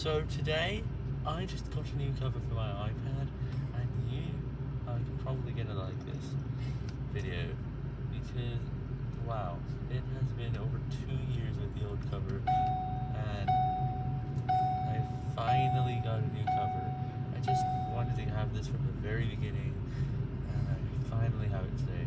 So today, I just got a new cover for my iPad, and you are probably gonna like this video because wow, it has been over two years with the old cover, and I finally got a new cover. I just wanted to have this from the very beginning.